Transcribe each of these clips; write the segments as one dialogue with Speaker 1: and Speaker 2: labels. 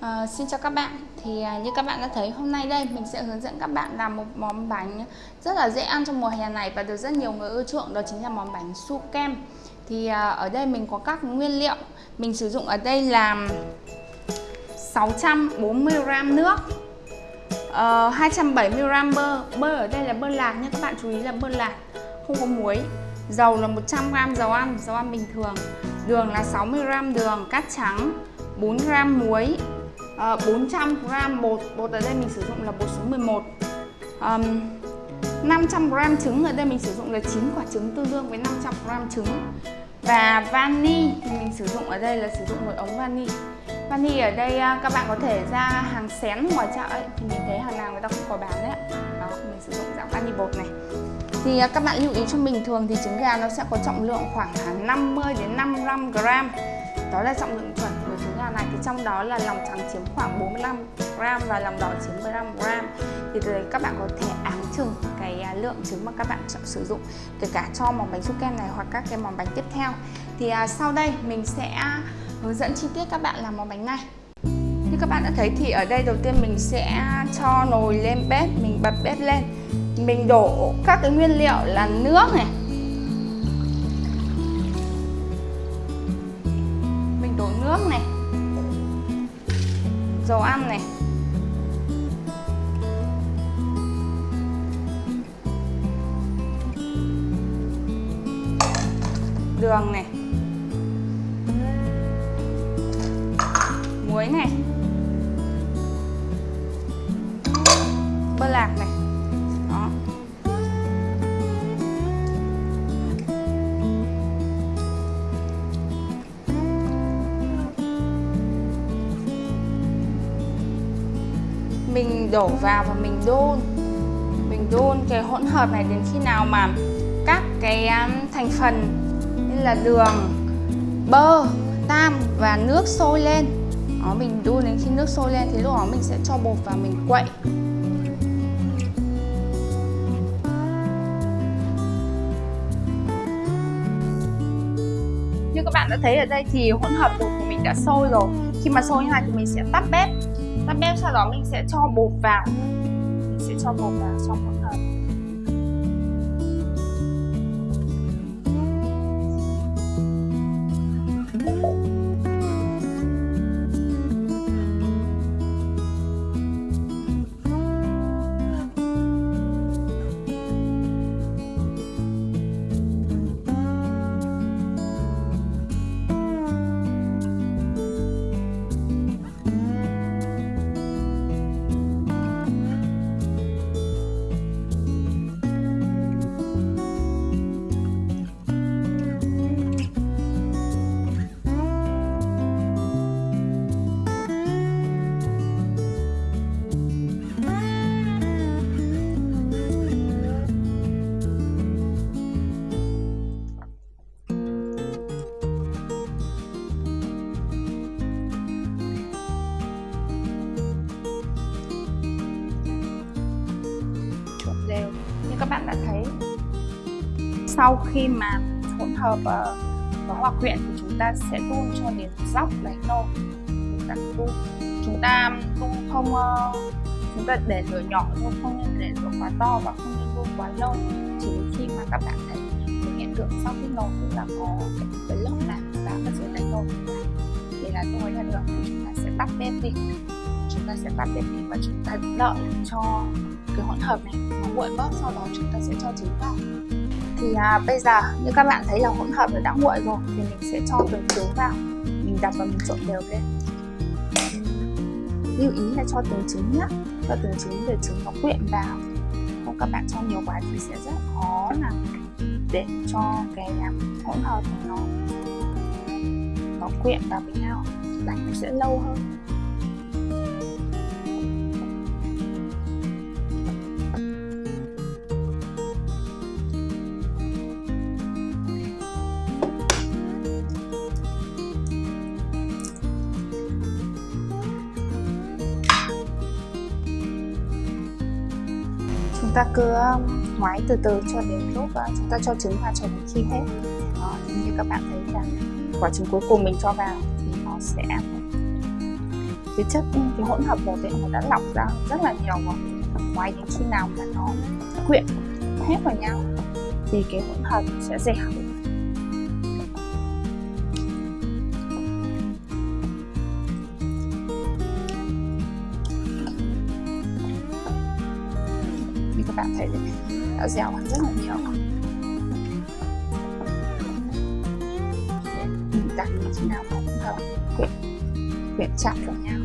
Speaker 1: À, xin chào các bạn. Thì à, như các bạn đã thấy hôm nay đây mình sẽ hướng dẫn các bạn làm một món bánh rất là dễ ăn trong mùa hè này và được rất nhiều người ưa chuộng đó chính là món bánh su kem. Thì à, ở đây mình có các nguyên liệu. Mình sử dụng ở đây là 640g nước ờ, uh, 270g bơ. Bơ ở đây là bơ lạc nhé các bạn chú ý là bơ lạc không có muối. Dầu là 100g dầu ăn dầu ăn bình thường. Đường là 60g đường cát trắng 4g muối Ờ, à, 400g bột. Bột ở đây mình sử dụng là bột số 11 um, 500g trứng ở đây mình sử dụng là 9 quả trứng tương đương với 500g trứng. Và vani thì mình sử dụng ở đây là sử dụng một ống vani. Vani ở đây à, các bạn có thể ra hàng xén ngoài chợ ấy thì mình thấy hàng nào người ta cũng có bán đấy đó mình sử dụng dạng vani bột này. Thì à, các bạn lưu ý cho mình thường thì trứng gà nó sẽ có trọng lượng khoảng à, 50 đến 55 gram. Đó là trọng lượng Vâng gà này vâng thì trong đó là lòng trắng chiếm khoảng 45 gram và lòng đỏ chiếm 15 gram. Thì từ đấy các bạn có thể áng chừng cái à, lượng trứng mà các bạn chọn sử dụng kể cả cho món bánh su kem này hoặc các cái món bánh tiếp theo. Thì à, sau đây mình sẽ hướng dẫn chi tiết các bạn làm món bánh này. Như các bạn đã thấy thì ở đây đầu tiên mình sẽ cho nồi lên bếp mình bật bếp lên. Mình đổ các cái nguyên liệu là nước này. Mình đổ nước này dầu ăn này. Đường này. Muối này. Mình đổ vào và mình đun. Mình đun cái hỗn hợp này đến khi nào mà các cái um, thành phần như là đường bơ tam và nước sôi lên. Đó, mình đun đến khi nước sôi lên thì lúc đó mình sẽ cho bột vào mình quậy. Như các bạn đã thấy ở đây thì hỗn hợp bột của mình đã sôi rồi. Khi mà sôi như này thì mình sẽ tắt bếp tắt bếp sau đó mình sẽ cho bột vào. Mình sẽ cho bột vào xong rồi bạn đã thấy. Sau khi mà hỗn hợp và có hòa quyện thì chúng ta sẽ đun cho đến dốc đáy nồi chúng ta đun. Chúng ta đun không ờ, chúng ta để lửa nhỏ thôi, không nên để lửa quá to và không nên đun quá lâu. Chỉ đến khi mà các bạn thấy một hiện tượng sau khi nồi chúng ta có cái lớp làm đã ở dưới đáy nồi để là tôi là được, thì chúng ta sẽ tắt bếp đi chúng ta sẽ tắt đèn đi và chúng ta đợi cho cái hỗn hợp này nó nguội bớt sau đó chúng ta sẽ cho trứng vào. Thì à, bây giờ như các bạn thấy là hỗn hợp nó đã nguội rồi thì mình sẽ cho từng trứng vào. Mình đặt và mình trộn đều lên. Lưu ý là cho từng trứng nhé cho từng trứng để trứng nó quyện vào. Không các bạn cho nhiều quá thì sẽ rất khó là để cho cái hỗn hợp nó nó quyện vào với nhau. Đánh nó sẽ lâu hơn. Ta cứ um, ngoái từ từ cho đến lúc uh, chúng ta cho trứng vào cho đến khi hết. Đó, như các bạn thấy là quả trứng cuối cùng mình cho vào thì nó sẽ
Speaker 2: cái chất um, cái hỗn hợp bột ấy nó đã lọc ra rất là nhiều rồi. Ngoài đến khi nào mà nó quyện hết vào nhau thì cái hỗn hợp sẽ dẻo. Thể đã dẻo hơn rất là nhiều. Mình đặt như thế nào cũng hợp quyện quyện chặt vào nhau.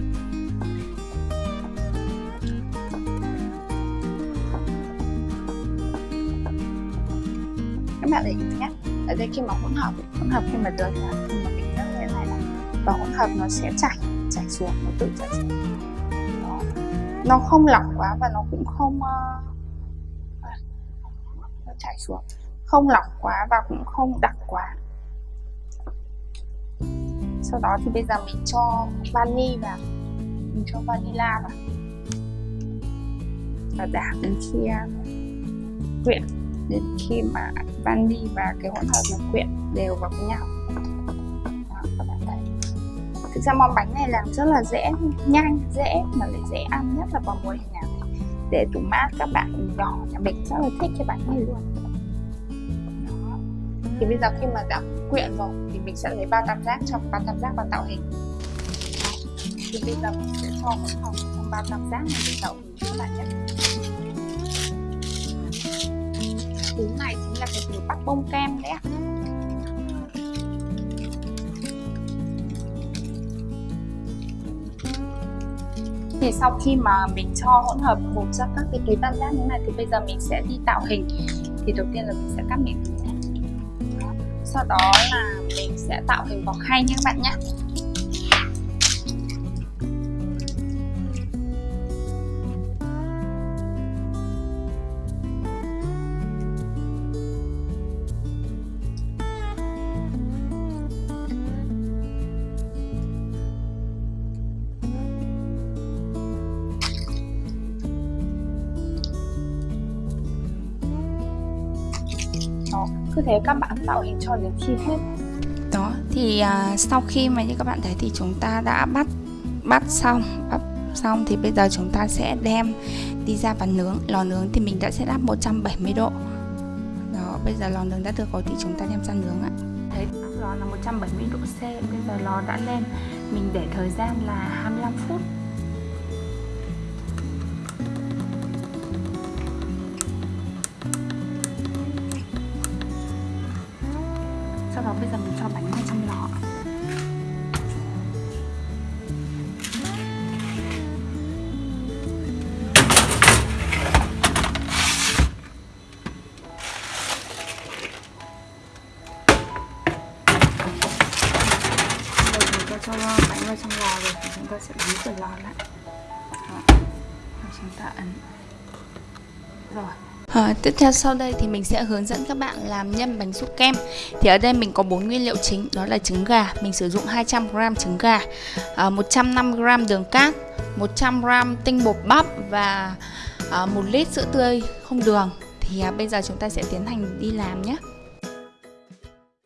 Speaker 2: Các bạn để ý nhé ở đây khi mà hỗn hợp hỗn hợp khi mà được là khi mà mình như thế này là và hỗn hợp nó sẽ chảy chảy xuống nó tự chảy xuống. Nó, nó không lỏng quá và nó cũng không uh, chảy xuống. Không lỏng quá và cũng không đặc quá. Sau đó thì bây giờ mình cho vani vào. Mình cho vanilla vào. Và đảo đến khi à, quyện. Đến khi mà vani và cái hỗn hợp nó quyện đều vào với nhau. Đó, các bạn thấy. Thực ra món bánh này làm rất là dễ nhanh dễ mà lại dễ ăn nhất là vào mùa hè. này để tủ mát các bạn nhỏ nhà mình rất là thích cái bánh này luôn. Đó. thì bây giờ khi mà đã quyện rồi thì mình sẽ lấy ba tam giác cho ba tam giác vào tạo hình. Thì bây giờ mình sẽ cho một phòng trong ba tam giác này để tạo hình các bạn nhé. Thứ này chính là cái thứ bắt bông kem đấy ạ. Thì sau khi mà mình cho hỗn hợp bột ra các cái túi tam giác như này, thì bây giờ mình sẽ đi tạo hình. Thì đầu tiên là mình sẽ cắt miệng sau đó là mình sẽ tạo hình vòng khay nha các bạn nhé. Đó cứ thế các bạn tạo hình cho đến khi hết.
Speaker 1: Đó thì à, sau khi mà như các bạn thấy thì chúng ta đã bắt bắt xong bắt xong thì bây giờ chúng ta sẽ đem đi ra và nướng. Lò nướng thì mình đã set up 170 độ. Đó bây giờ lò nướng đã được rồi thì chúng ta đem ra nướng ạ. Thấy lò là 170 độ C. Bây giờ lò đã lên. Mình để thời gian là 25 phút bây giờ mình cho bánh vào trong lọ. bây giờ chúng cho bánh vào trong lò rồi, thì chúng ta sẽ đóng cửa lò lại đó. Rồi chúng ta ấn rồi À, tiếp theo sau đây thì mình sẽ hướng dẫn các bạn làm nhân bánh xúc kem. Thì ở đây mình có 4 nguyên liệu chính đó là trứng gà. Mình sử dụng 200g trứng gà ờ, à, 150g đường cát 100g tinh bột bắp và ờ, à, 1 lít sữa tươi không đường. Thì à, bây giờ chúng ta sẽ tiến hành đi làm nhé.